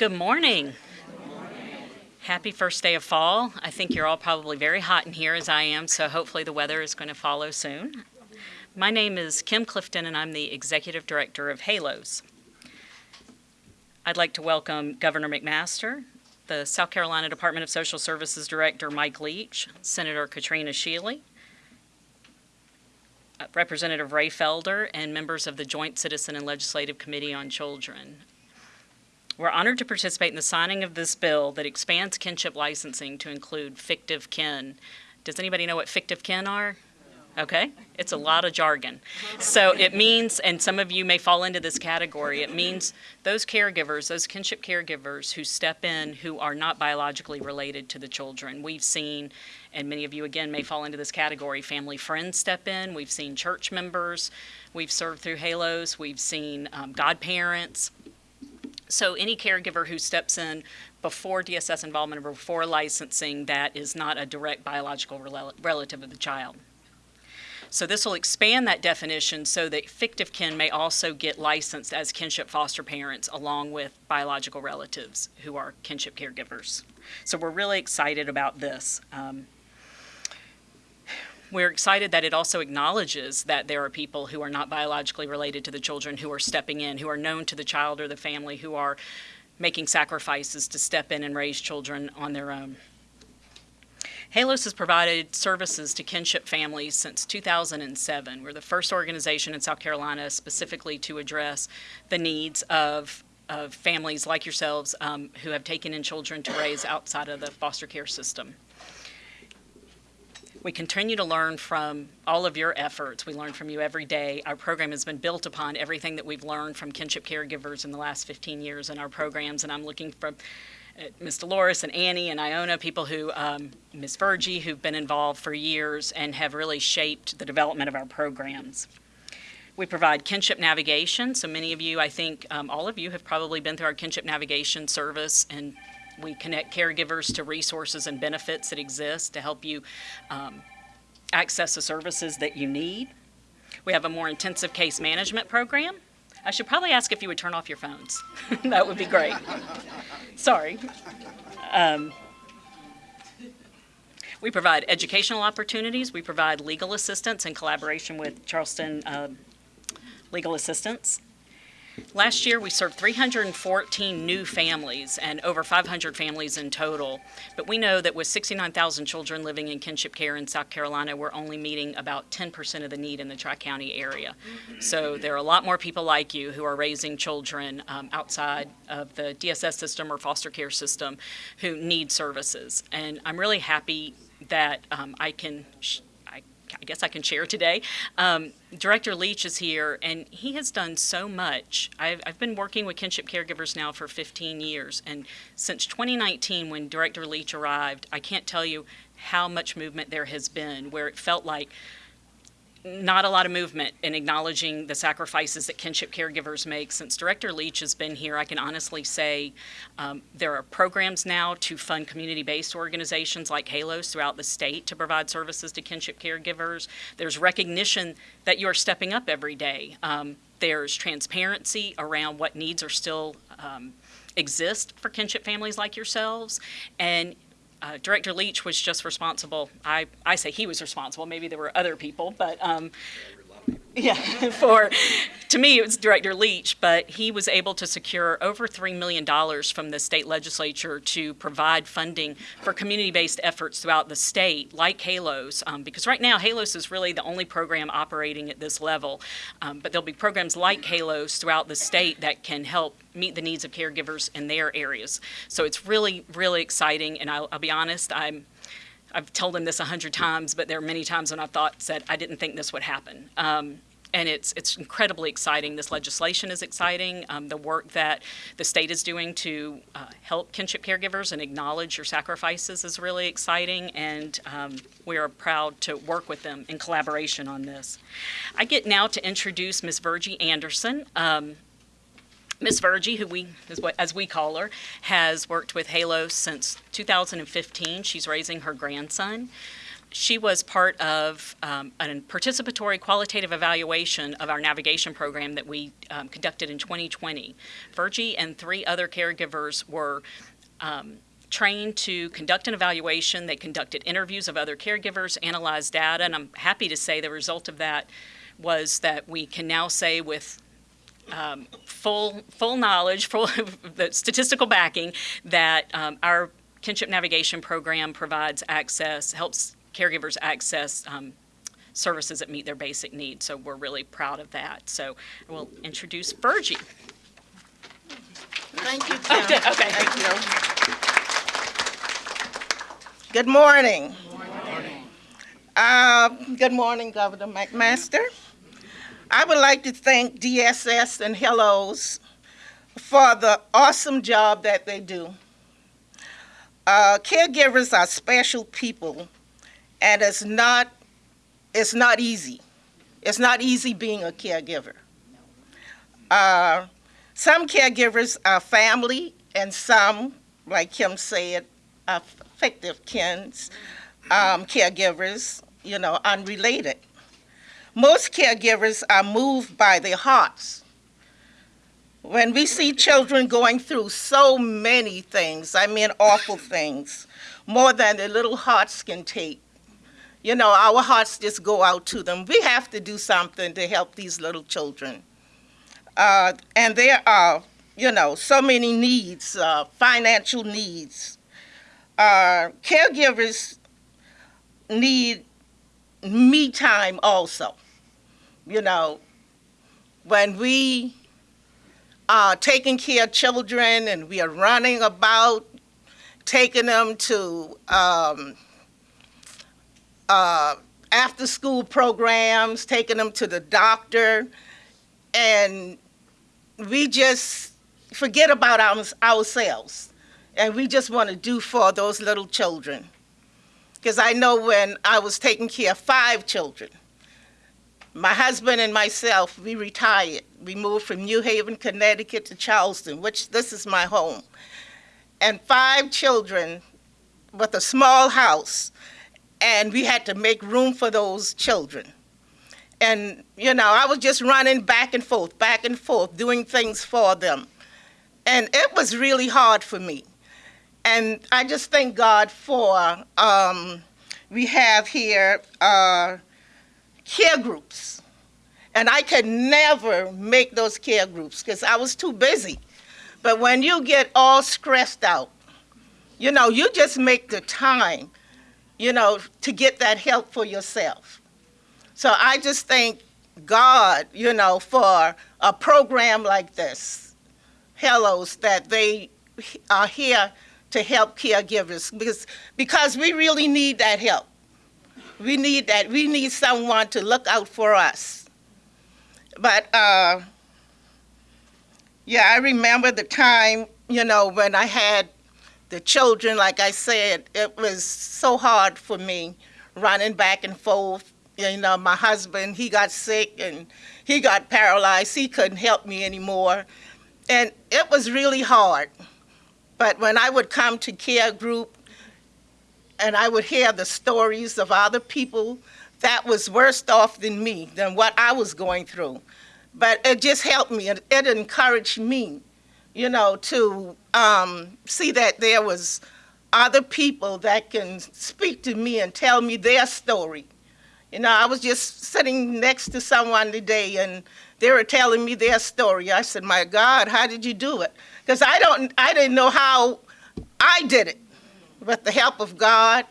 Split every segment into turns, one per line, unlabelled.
Good morning. Happy first day of fall. I think you're all probably very hot in here as I am, so hopefully the weather is going to follow soon. My name is Kim Clifton and I'm the Executive Director of HALOS. I'd like to welcome Governor McMaster, the South Carolina Department of Social Services Director Mike Leach, Senator Katrina Shealy, uh, Representative Raye Felder, and members of the Joint Citizen and Legislative Committee on Children. We're honored to participate in the signing of this bill that expands kinship licensing to include fictive kin. Does anybody know what fictive kin are? Okay, it's a lot of jargon. So it means, and some of you may fall into this category, it means those caregivers, those kinship caregivers who step in who are not biologically related to the children. We've seen, and many of you again may fall into this category, family friends step in, we've seen church members, we've served through halos, we've seen um, godparents, so any caregiver who steps in before DSS involvement or before licensing that is not a direct biological rel relative of the child. So this will expand that definition so that fictive kin may also get licensed as kinship foster parents along with biological relatives who are kinship caregivers. So we're really excited about this. Um, we're excited that it also acknowledges that there are people who are not biologically related to the children who are stepping in, who are known to the child or the family, who are making sacrifices to step in and raise children on their own. HALOS has provided services to kinship families since 2007. We're the first organization in South Carolina specifically to address the needs of, of families like yourselves um, who have taken in children to raise outside of the foster care system. We continue to learn from all of your efforts. We learn from you every day. Our program has been built upon everything that we've learned from kinship caregivers in the last 15 years in our programs, and I'm looking for uh, Ms. Dolores and Annie and Iona, people who, um, Ms. Virgie, who've been involved for years and have really shaped the development of our programs. We provide kinship navigation. So many of you, I think um, all of you have probably been through our kinship navigation service and we connect caregivers to resources and benefits that exist to help you um, access the services that you need. We have a more intensive case management program. I should probably ask if you would turn off your phones. that would be great. Sorry. Um, we provide educational opportunities. We provide legal assistance in collaboration with Charleston uh, Legal Assistance. Last year, we served 314 new families and over 500 families in total. But we know that with 69,000 children living in kinship care in South Carolina, we're only meeting about 10% of the need in the Tri-County area. So there are a lot more people like you who are raising children um, outside of the DSS system or foster care system who need services. And I'm really happy that um, I can I guess I can share today. Um, Director Leach is here, and he has done so much. I've, I've, been working with kinship caregivers now for 15 years, and since 2019, when Director Leach arrived, I can't tell you how much movement there has been, where it felt like not a lot of movement in acknowledging the sacrifices that kinship caregivers make. Since Director Leach has been here, I can honestly say um, there are programs now to fund community-based organizations like HALOS throughout the state to provide services to kinship caregivers. There's recognition that you are stepping up every day. Um, there's transparency around what needs are still um, exist for kinship families like yourselves, and uh, Director Leach was just responsible. I, I say he was responsible. Maybe there were other people, but um, yeah, for to me it was Director Leach, but he was able to secure over $3 million from the state legislature to provide funding for community-based efforts throughout the state, like HALOS, um, because right now HALOS is really the only program operating at this level, um, but there'll be programs like HALOS throughout the state that can help meet the needs of caregivers in their areas. So it's really, really exciting, and I'll, I'll be honest, I'm I've told him this a hundred times, but there are many times when I've thought, said, I didn't think this would happen. Um, and it's it's incredibly exciting. This legislation is exciting. Um, the work that the state is doing to uh, help kinship caregivers and acknowledge your sacrifices is really exciting, and um, we are proud to work with them in collaboration on this. I get now to introduce Ms. Virgie Anderson. Um, Ms. Virgie, who we, as we call her, has worked with Halo since 2015. She's raising her grandson. She was part of um, a participatory qualitative evaluation of our navigation program that we um, conducted in 2020. Virgie and three other caregivers were um, trained to conduct an evaluation. They conducted interviews of other caregivers, analyzed data, and I'm happy to say the result of that was that we can now say with um, full full knowledge, full the statistical backing that um, our kinship navigation program provides access, helps caregivers access um, services that meet their basic needs. So we're really proud of that. So I will introduce Virgie.
Thank you,
Oh, good, okay.
Thank you. Good morning. Uh, Good morning, Governor McMaster. I would like to thank DSS and Halos for the awesome job that they do. Uh, Caregivers are special people, and it's not, it's not easy. It's not easy being a caregiver. Uh, some caregivers are family, and some, like Kim said, are fictive kins, um, caregivers, you know, unrelated. Most caregivers are moved by their hearts. When we see children going through so many things, I mean awful things, more than their little hearts can take, you know, our hearts just go out to them. We have to do something to help these little children. Uh, and there are, you know, so many needs, uh, financial needs. Uh, caregivers need me time also. You know, when we are taking care of children and we are running about, taking them to um, uh, after school programs, taking them to the doctor, and we just forget about our, ourselves and we just want to do for those little children. Because I know when I was taking care of five children, my husband and myself, we retired. We moved from New Haven, Connecticut to Charleston, which this is my home. And five children with a small house, and we had to make room for those children. And, you know, I was just running back and forth, back and forth, doing things for them. And it was really hard for me. And I just thank God for, um, we have here uh, care groups. And I could never make those care groups because I was too busy. But when you get all stressed out, you know, you just make the time, you know, to get that help for yourself. So I just thank God, you know, for a program like this, Halos, that they are here to help caregivers because, because we really need that help. We need that. We need someone to look out for us. But uh, yeah, I remember the time, you know, when I had the children, like I said, it was so hard for me running back and forth. You know, my husband, he got sick and he got paralyzed. He couldn't help me anymore. And it was really hard. But when I would come to care group and I would hear the stories of other people that was worse off than me, than what I was going through. But it just helped me. It, it encouraged me, you know, to um, see that there was other people that can speak to me and tell me their story. You know, I was just sitting next to someone today and they were telling me their story. I said, my God, how did you do it? Because I don't, I didn't know how I did it. With the help of God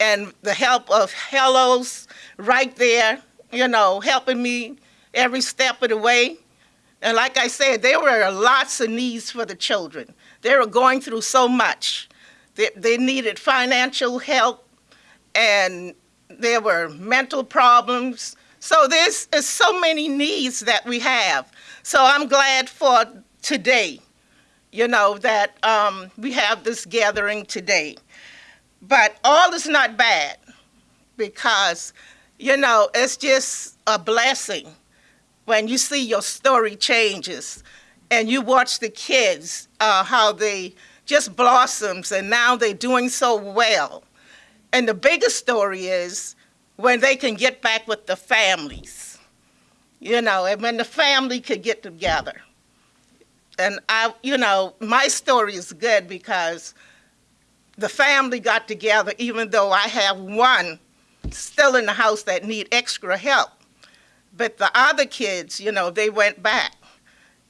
and the help of Halos right there, you know, helping me every step of the way. And like I said, there were lots of needs for the children. They were going through so much. They, they needed financial help and there were mental problems. So there's, there's so many needs that we have. So I'm glad for today, you know, that um, we have this gathering today. But all is not bad because, you know, it's just a blessing when you see your story changes and you watch the kids, uh, how they just blossoms and now they're doing so well. And the biggest story is when they can get back with the families, you know, and when the family could get together. And I, you know, my story is good because the family got together, even though I have one still in the house that need extra help. But the other kids, you know, they went back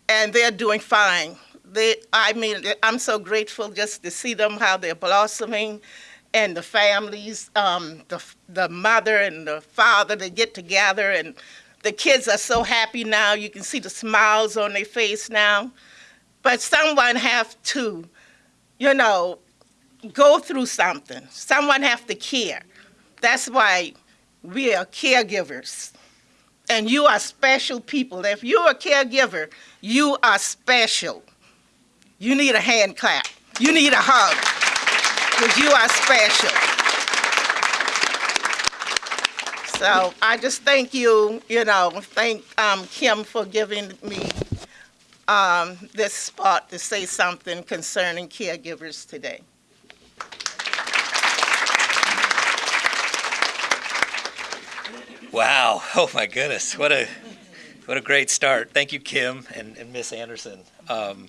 and they're doing fine. They, I mean, I'm so grateful just to see them how they're blossoming and the families, um, the, the mother and the father, they get together and the kids are so happy now. You can see the smiles on their face now. But someone have to, you know, go through something. Someone have to care. That's why we are caregivers. And you are special people. If you're a caregiver, you are special. You need a hand clap. You need a hug. Because you are special. So I just thank you, you know, thank um, Kim for giving me um, this spot to say something concerning caregivers today.
Wow. Oh my goodness. What a what a great start. Thank you, Kim and, and Miss Anderson. Um,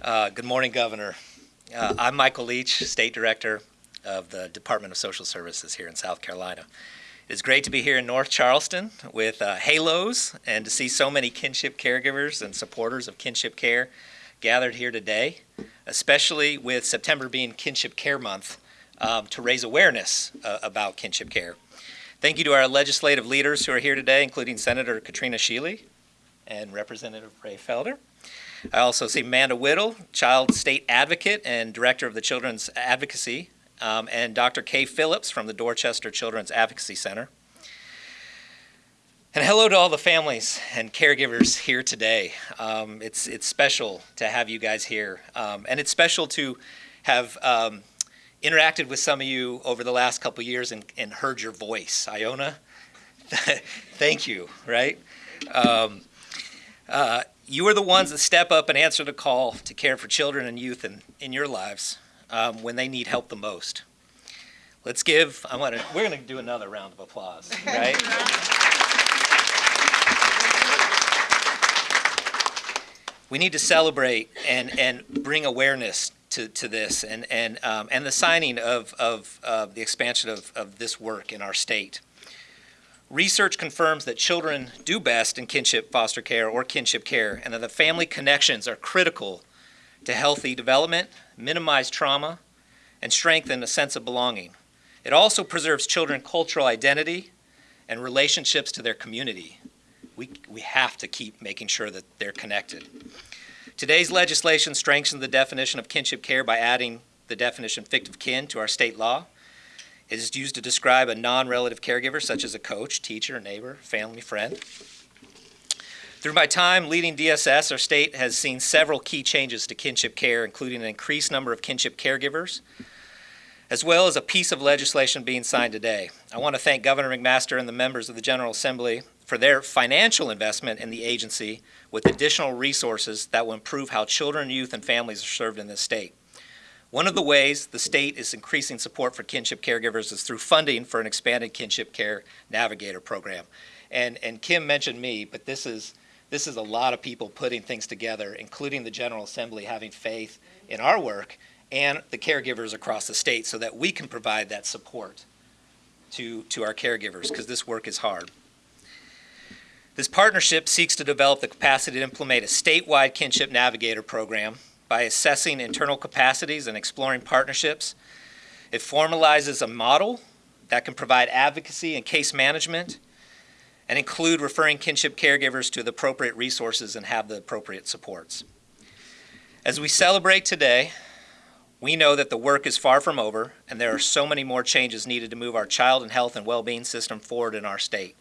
uh, good morning, Governor. Uh, I'm Michael Leach, State Director of the Department of Social Services here in South Carolina. It's great to be here in North Charleston with uh, Halos and to see so many kinship caregivers and supporters of kinship care gathered here today, especially with September being Kinship Care Month um, to raise awareness uh, about kinship care. Thank you to our legislative leaders who are here today, including Senator Katrina Shealy and Representative Raye Felder. I also see Amanda Whittle, Child State Advocate and Director of the Children's Advocacy, um, and Dr. Kay Phillips from the Dorchester Children's Advocacy Center. And hello to all the families and caregivers here today. Um, it's, it's special to have you guys here, um, and it's special to have um, interacted with some of you over the last couple years and, and heard your voice. Iona, thank you, right? Um, uh, you are the ones that step up and answer the call to care for children and youth in, in your lives um, when they need help the most. Let's give, I want to, we're going to do another round of applause, right? we need to celebrate and, and bring awareness to, to this and, and, um, and the signing of, of uh, the expansion of, of this work in our state. Research confirms that children do best in kinship foster care or kinship care and that the family connections are critical to healthy development, minimize trauma, and strengthen a sense of belonging. It also preserves children cultural identity and relationships to their community. We, we have to keep making sure that they're connected. Today's legislation strengthens the definition of kinship care by adding the definition fictive kin to our state law. It is used to describe a non-relative caregiver such as a coach, teacher, neighbor, family, friend. Through my time leading DSS, our state has seen several key changes to kinship care, including an increased number of kinship caregivers, as well as a piece of legislation being signed today. I want to thank Governor McMaster and the members of the General Assembly for their financial investment in the agency with additional resources that will improve how children, youth, and families are served in this state. One of the ways the state is increasing support for kinship caregivers is through funding for an expanded kinship care navigator program. And, and Kim mentioned me, but this is, this is a lot of people putting things together, including the General Assembly having faith in our work and the caregivers across the state so that we can provide that support to, to our caregivers because this work is hard. This partnership seeks to develop the capacity to implement a statewide kinship navigator program by assessing internal capacities and exploring partnerships. It formalizes a model that can provide advocacy and case management and include referring kinship caregivers to the appropriate resources and have the appropriate supports. As we celebrate today, we know that the work is far from over and there are so many more changes needed to move our child and health and well-being system forward in our state.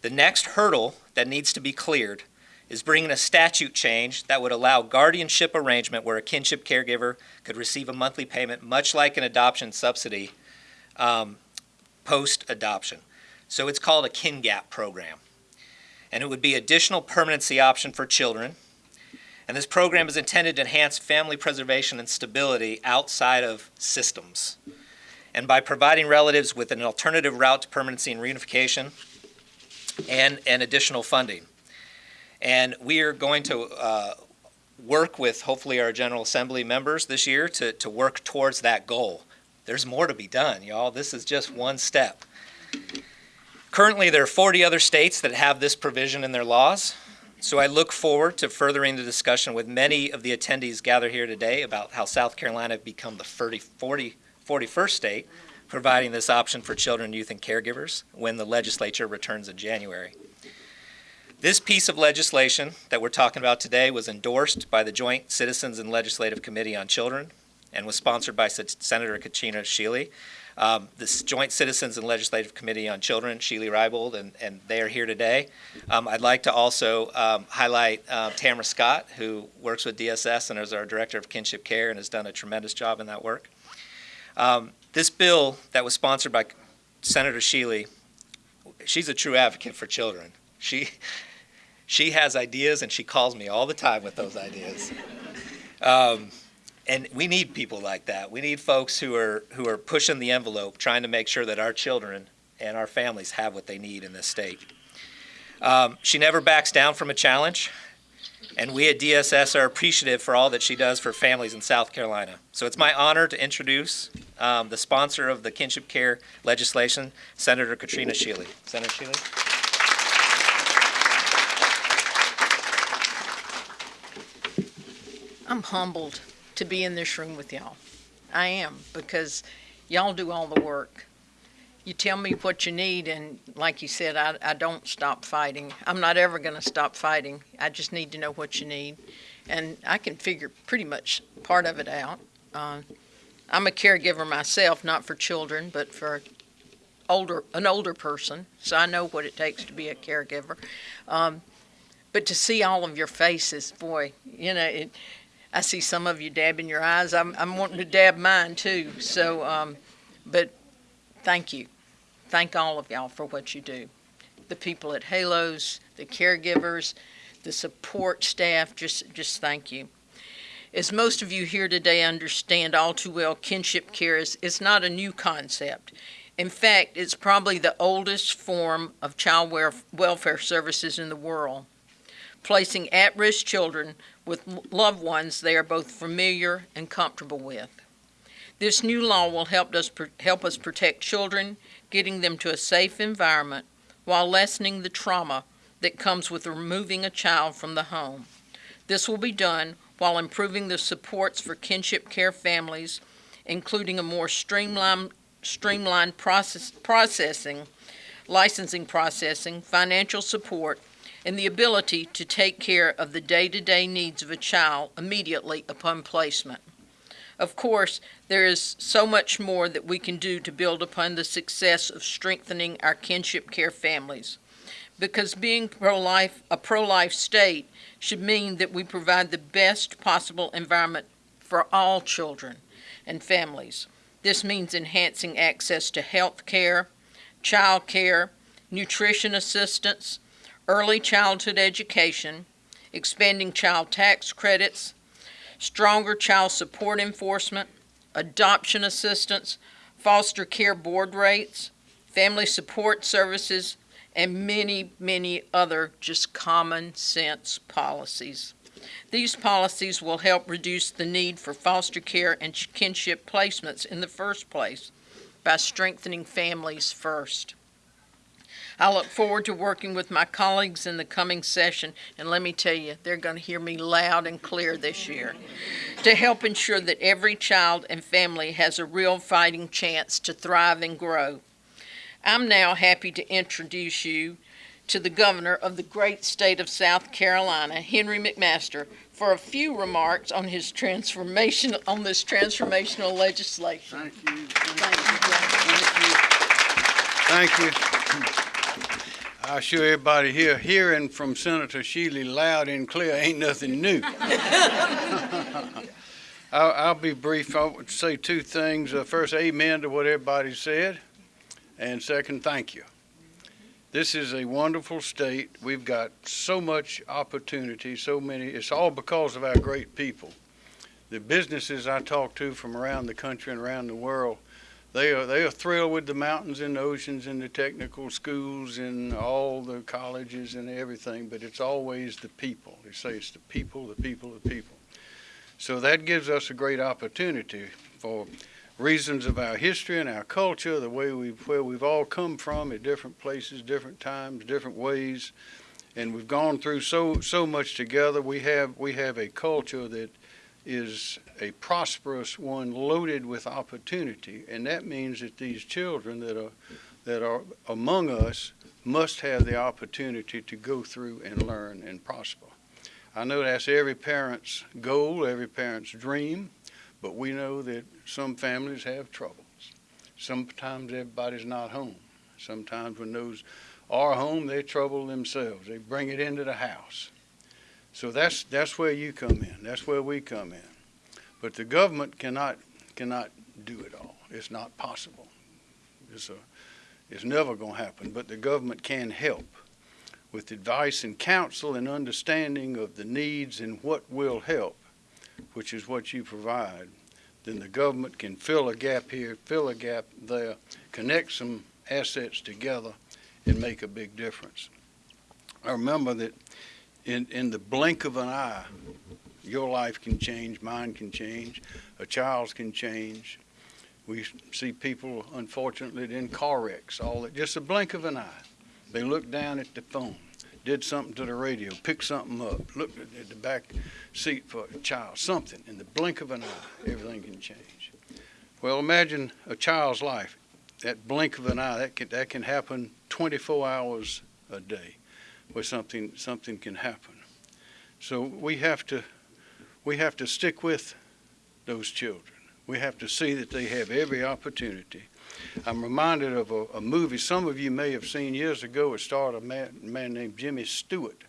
The next hurdle that needs to be cleared is bringing a statute change that would allow guardianship arrangement where a kinship caregiver could receive a monthly payment much like an adoption subsidy um, post-adoption. So it's called a KinGAP program. And it would be additional permanency option for children. And this program is intended to enhance family preservation and stability outside of systems. and by providing relatives with an alternative route to permanency and reunification and, and additional funding. And we are going to uh, work with hopefully our General Assembly members this year to, to work towards that goal. There's more to be done, y'all. This is just one step. Currently, there are 40 other states that have this provision in their laws. So I look forward to furthering the discussion with many of the attendees gathered here today about how South Carolina become the 40, 40, 41st state providing this option for children, youth, and caregivers when the legislature returns in January. This piece of legislation that we're talking about today was endorsed by the Joint Citizens and Legislative Committee on Children and was sponsored by Sen- Senator Katrina Shealy. Um, this Joint Citizens and Legislative Committee on Children, Shealy Reibold, and, and they are here today. Um, I'd like to also um, highlight uh, Tamara Scott, who works with DSS and is our Director of Kinship Care and has done a tremendous job in that work. This bill that was sponsored by Senator Shealy, she's a true advocate for children. She, she has ideas and she calls me all the time with those ideas. Um, and we need people like that. We need folks who are who are pushing the envelope, trying to make sure that our children and our families have what they need in this state. Um, she never backs down from a challenge, and we at DSS are appreciative for all that she does for families in South Carolina. So it's my honor to introduce um, the sponsor of the kinship care legislation, Senator Katrina Shealy. Senator Shealy.
I'm humbled to be in this room with y'all. I am because y'all do all the work. You tell me what you need, and like you said, I, I don't stop fighting. I'm not ever going to stop fighting. I just need to know what you need, and I can figure pretty much part of it out. Uh, I'm a caregiver myself, not for children, but for older an older person, so I know what it takes to be a caregiver. Um, but to see all of your faces, boy, you know it I see some of you dabbing your eyes. I'm, I'm wanting to dab mine too. So, um, but thank you. Thank all of y'all for what you do. The people at Halos, the caregivers, the support staff, just, just thank you. As most of you here today understand all too well, kinship care is, is not a new concept. In fact, it's probably the oldest form of child welfare services in the world, placing at-risk children with loved ones they are both familiar and comfortable with. This new law will help us, help us protect children, getting them to a safe environment while lessening the trauma that comes with removing a child from the home. This will be done while improving the supports for kinship care families, including a more streamlined, streamlined process, processing, licensing processing, financial support, and the ability to take care of the day-to-day needs of a child immediately upon placement. Of course, there is so much more that we can do to build upon the success of strengthening our kinship care families. Because being pro-life, a pro-life state should mean that we provide the best possible environment for all children and families. This means enhancing access to health care, child care, nutrition assistance, early childhood education, expanding child tax credits, stronger child support enforcement, adoption assistance, foster care board rates, family support services, and many, many other just common sense policies. These policies will help reduce the need for foster care and kinship placements in the first place by strengthening families first. I look forward to working with my colleagues in the coming session, and let me tell you, they're going to hear me loud and clear this year to help ensure that every child and family has a real fighting chance to thrive and grow. I'm now happy to introduce you to the governor of the great state of South Carolina, Henry McMaster, for a few remarks on his transformation on this transformational legislation.
Thank you.
Thank you.
Thank you. I'm sure everybody here hearing from Senator Shealy loud and clear ain't nothing new. I'll, I'll, be brief. I would say two things. Uh, first, amen to what everybody said. And second, thank you. This is a wonderful state. We've got so much opportunity, so many. It's all because of our great people. The businesses I talk to from around the country and around the world, they are they are thrilled with the mountains and the oceans and the technical schools and all the colleges and everything, but it's always the people. They say it's the people, the people, the people. So that gives us a great opportunity for reasons of our history and our culture, the way we've where we've all come from at different places, different times, different ways, and we've gone through so so much together. We have we have a culture that is a prosperous one, loaded with opportunity, and that means that these children that are that are among us must have the opportunity to go through and learn and prosper. I know that's every parent's goal, every parent's dream, but we know that some families have troubles. Sometimes everybody's not home. Sometimes when those are home, they trouble themselves. They bring it into the house. So that's that's where you come in. That's where we come in. But the government cannot cannot do it all. It's not possible. It's a it's never going to happen. But the government can help with advice and counsel and understanding of the needs and what will help, which is what you provide. Then the government can fill a gap here, fill a gap there, connect some assets together, and make a big difference. I remember that in, in the blink of an eye, your life can change, mine can change, a child's can change. We see people, unfortunately, in car wrecks, all that, just a blink of an eye. They look down at the phone, did something to the radio, picked something up, looked at the back seat for a child, something. In the blink of an eye, everything can change. Well, imagine a child's life. That blink of an eye, that can, that can happen 24 hours a day where something, something can happen. So we have to, we have to stick with those children. We have to see that they have every opportunity. I'm reminded of a, a movie some of you may have seen years ago. It starred a man, man named Jimmy Stewart.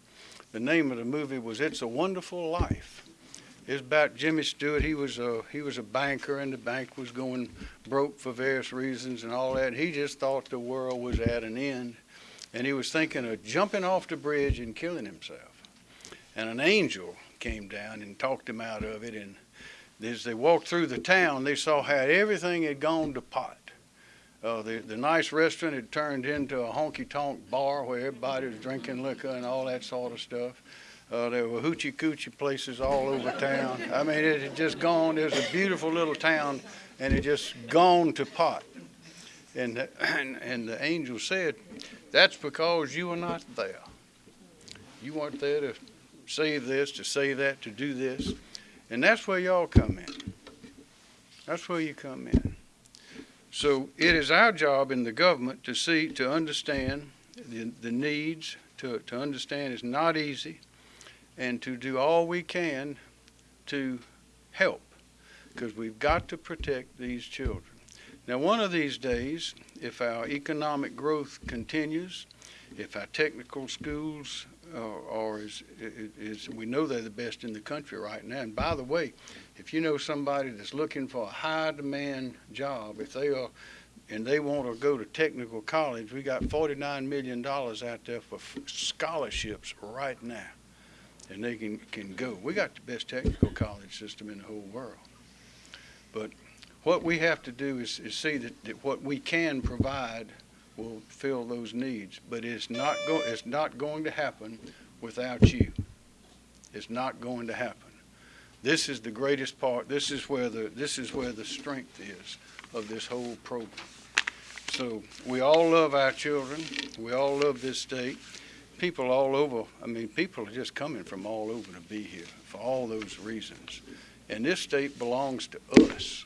The name of the movie was It's a Wonderful Life. It's about Jimmy Stewart. He was a he was a banker, and the bank was going broke for various reasons and all that. He just thought the world was at an end, and he was thinking of jumping off the bridge and killing himself. And an angel came down and talked him out of it. And as they walked through the town, they saw how everything had gone to pot. Uh, the, the nice restaurant had turned into a honky tonk bar where everybody was drinking liquor and all that sort of stuff. Uh, there were hoochie coochie places all over town. I mean, it had just gone. It was a beautiful little town, and it just gone to pot. And and, and the angel said, "That's because you were not there. You weren't there to save this, to save that, to do this, and that's where y'all come in. That's where you come in." So it is our job in the government to see, to understand the, the needs, to, to understand it's not easy, and to do all we can to help, because we've got to protect these children. Now, one of these days, if our economic growth continues, if our technical schools uh, are, is, is, we know they're the best in the country right now. And by the way, if you know somebody that's looking for a high demand job, if they are and they want to go to technical college, we got $49 million out there for scholarships right now. And they can, can go. We got the best technical college system in the whole world. But what we have to do is, is see that, that what we can provide will fill those needs. But it's not, go, it's not going to happen without you. It's not going to happen. This is the greatest part. This is where the this is where the strength is of this whole program. So we all love our children. We all love this state. People all over. I mean, people are just coming from all over to be here for all those reasons. And this state belongs to us.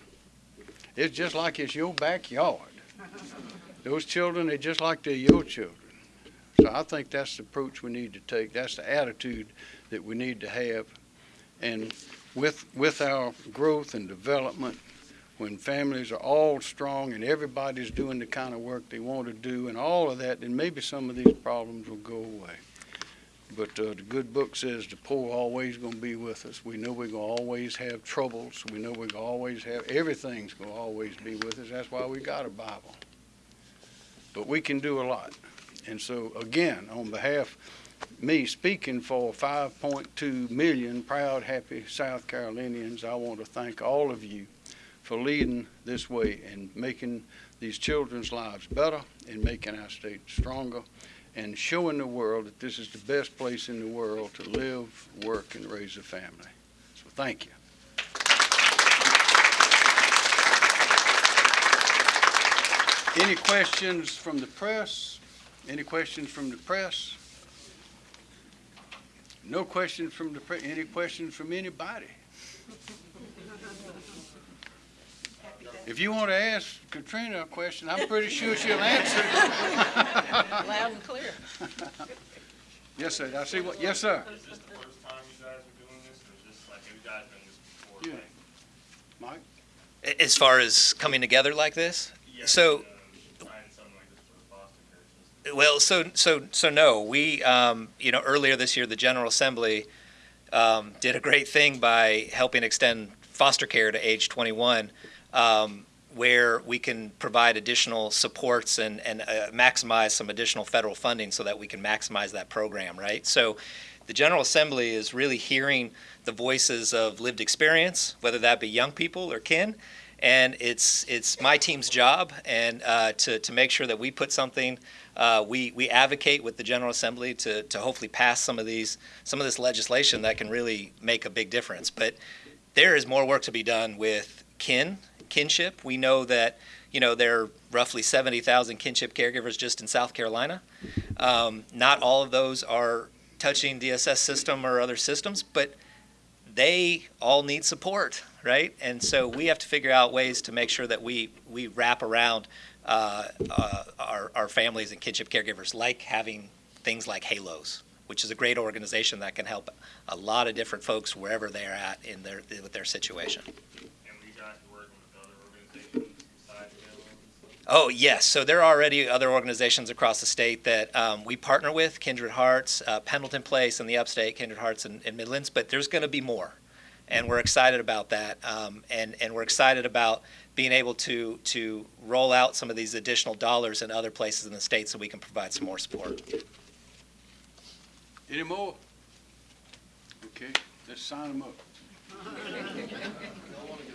It's just like it's your backyard. Those children are just like they're your children. So I think that's the approach we need to take. That's the attitude that we need to have. And with, with our growth and development, when families are all strong and everybody's doing the kind of work they want to do and all of that, then maybe some of these problems will go away. But uh, the good book says the poor always going to be with us. We know we're going to always have troubles. We know we're going to always have, everything's going to always be with us. That's why we got a Bible. But we can do a lot. And so, again, on behalf me speaking for 5.2 million proud, happy South Carolinians, I want to thank all of you for leading this way and making these children's lives better and making our state stronger and showing the world that this is the best place in the world to live, work, and raise a family. So thank you. Any questions from the press? Any questions from the press? No questions from the press. any questions from anybody? If you want to ask Katrina a question, I'm pretty sure she'll answer. it.
Loud and clear.
Yes, sir. I see what, yes, sir.
Is this the first time you guys are doing this, or is this like, have you guys done this before?
Yeah.
Like,
Mike?
As far as coming together like this?
yeah,
So-
Trying something like this for the foster care system.
Well, so so so no. We um, you know earlier this year the General Assembly um, did a great thing by helping extend foster care to age 21, um, where we can provide additional supports and and uh, maximize some additional federal funding so that we can maximize that program. Right. So. The General Assembly is really hearing the voices of lived experience, whether that be young people or kin, and it's it's my team's job and uh, to to make sure that we put something uh, we we advocate with the General Assembly to to hopefully pass some of these some of this legislation that can really make a big difference. But there is more work to be done with kin kinship. We know that you know there are roughly seventy thousand kinship caregivers just in South Carolina. Um, not all of those are touching DSS system or other systems, but they all need support, right? And so we have to figure out ways to make sure that we we wrap around uh, uh, our, our families and kinship caregivers, like having things like Halos, which is a great organization that can help a lot of different folks wherever they're at in their with their situation.
And we guys are working with other organizations besides Halo and stuff.
Oh yes, so there are already other organizations across the state that um, we partner with, Kindred Hearts, uh, Pendleton Place in the Upstate, Kindred Hearts in, in Midlands. But there's going to be more, and we're excited about that. Um, and and we're excited about being able to to roll out some of these additional dollars in other places in the state, so we can provide some more support.
Any more? Okay, let's sign them up.